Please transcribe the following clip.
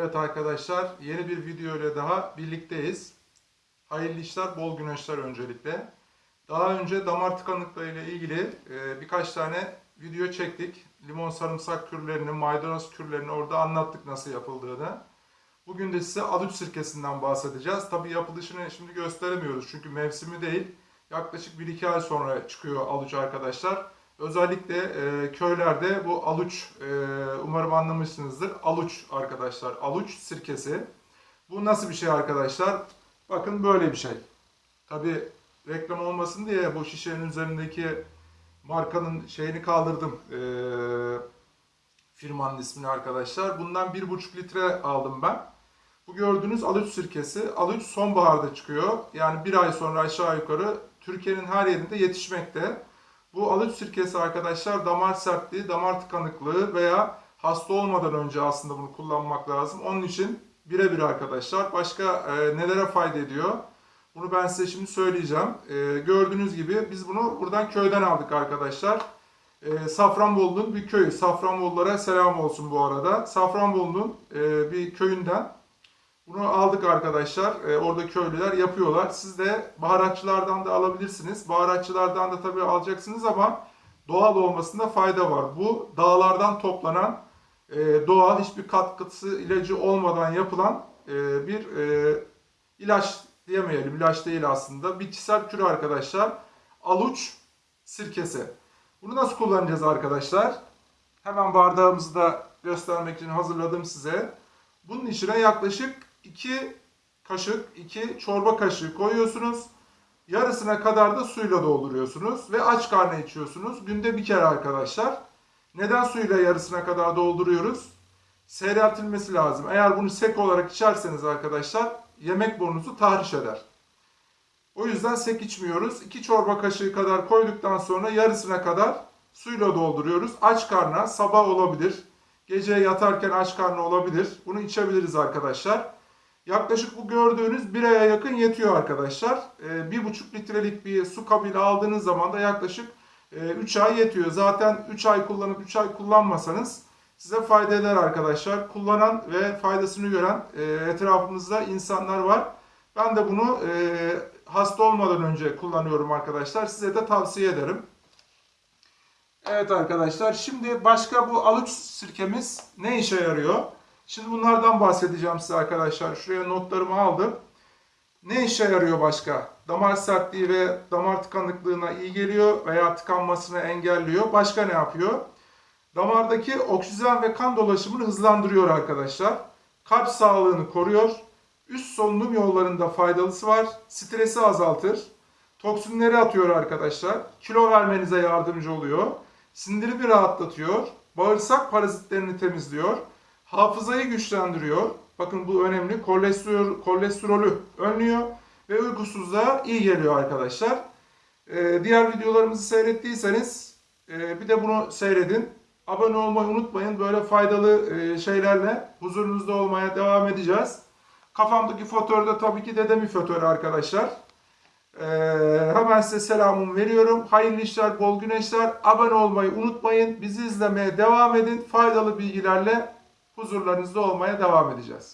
Evet arkadaşlar yeni bir video ile daha birlikteyiz. Hayırlı işler, bol güneşler öncelikle. Daha önce damar tıkanıklığı ile ilgili e, birkaç tane video çektik. Limon sarımsak kürlerini, maydanoz kürlerini orada anlattık nasıl yapıldığını. Bugün de size aluç sirkesinden bahsedeceğiz. Tabi yapılışını şimdi gösteremiyoruz çünkü mevsimi değil. Yaklaşık 1-2 ay sonra çıkıyor aluç arkadaşlar. Özellikle e, köylerde bu aluç, e, umarım anlamışsınızdır. Aluç arkadaşlar, aluç sirkesi. Bu nasıl bir şey arkadaşlar? Bakın böyle bir şey. Tabi reklam olmasın diye bu şişenin üzerindeki markanın şeyini kaldırdım. E, firmanın ismini arkadaşlar. Bundan 1,5 litre aldım ben. Bu gördüğünüz aluç sirkesi. Aluç sonbaharda çıkıyor. Yani bir ay sonra aşağı yukarı Türkiye'nin her yerinde yetişmekte. Bu aluç sirkesi arkadaşlar damar sertliği, damar tıkanıklığı veya hasta olmadan önce aslında bunu kullanmak lazım. Onun için birebir arkadaşlar. Başka e, nelere fayda ediyor? Bunu ben size şimdi söyleyeceğim. E, gördüğünüz gibi biz bunu buradan köyden aldık arkadaşlar. E, Safranbolu'nun bir köyü. Safranbolulara selam olsun bu arada. Safranbolu'nun e, bir köyünden bunu aldık arkadaşlar. E, orada köylüler yapıyorlar. Siz de baharatçılardan da alabilirsiniz. Baharatçılardan da tabii alacaksınız ama doğal olmasında fayda var. Bu dağlardan toplanan e, doğal hiçbir katkısı ilacı olmadan yapılan e, bir e, ilaç diyemeyelim. İlaç değil aslında. Bitkisel kür arkadaşlar. Aluç sirkesi. Bunu nasıl kullanacağız arkadaşlar? Hemen bardağımızı da göstermek için hazırladım size. Bunun içine yaklaşık 2 kaşık, 2 çorba kaşığı koyuyorsunuz. Yarısına kadar da suyla dolduruyorsunuz ve aç karnı içiyorsunuz. Günde bir kere arkadaşlar. Neden suyla yarısına kadar dolduruyoruz? Seyreltilmesi lazım. Eğer bunu sek olarak içerseniz arkadaşlar yemek burnunuzu tahriş eder. O yüzden sek içmiyoruz. 2 çorba kaşığı kadar koyduktan sonra yarısına kadar suyla dolduruyoruz. Aç karnına sabah olabilir. Gece yatarken aç karnı olabilir. Bunu içebiliriz arkadaşlar. Yaklaşık bu gördüğünüz bir aya yakın yetiyor arkadaşlar. Ee, bir buçuk litrelik bir su kabıyla aldığınız zaman da yaklaşık 3 e, ay yetiyor. Zaten 3 ay kullanıp 3 ay kullanmasanız size fayda eder arkadaşlar. Kullanan ve faydasını gören e, etrafımızda insanlar var. Ben de bunu e, hasta olmadan önce kullanıyorum arkadaşlar. Size de tavsiye ederim. Evet arkadaşlar şimdi başka bu aluç sirkemiz ne işe yarıyor? Şimdi bunlardan bahsedeceğim size arkadaşlar. Şuraya notlarımı aldım. Ne işe yarıyor başka? Damar sertliği ve damar tıkanıklığına iyi geliyor veya tıkanmasını engelliyor. Başka ne yapıyor? Damardaki oksijen ve kan dolaşımını hızlandırıyor arkadaşlar. Kalp sağlığını koruyor. Üst solunum yollarında faydalısı var. Stresi azaltır. Toksinleri atıyor arkadaşlar. Kilo vermenize yardımcı oluyor. Sindirimi rahatlatıyor. Bağırsak parazitlerini temizliyor. Hafızayı güçlendiriyor. Bakın bu önemli. Kolesterol, kolesterolü önlüyor ve uykusuzluğa iyi geliyor arkadaşlar. Ee, diğer videolarımızı seyrettiyseniz e, bir de bunu seyredin. Abone olmayı unutmayın. Böyle faydalı e, şeylerle huzurunuzda olmaya devam edeceğiz. Kafamdaki fotoğrafı da tabii ki dedemin fotoğrafı arkadaşlar. Ee, hemen size selamımı veriyorum. Hayırlı işler, bol güneşler. Abone olmayı unutmayın. Bizi izlemeye devam edin. Faydalı bilgilerle huzurlarınızda olmaya devam edeceğiz.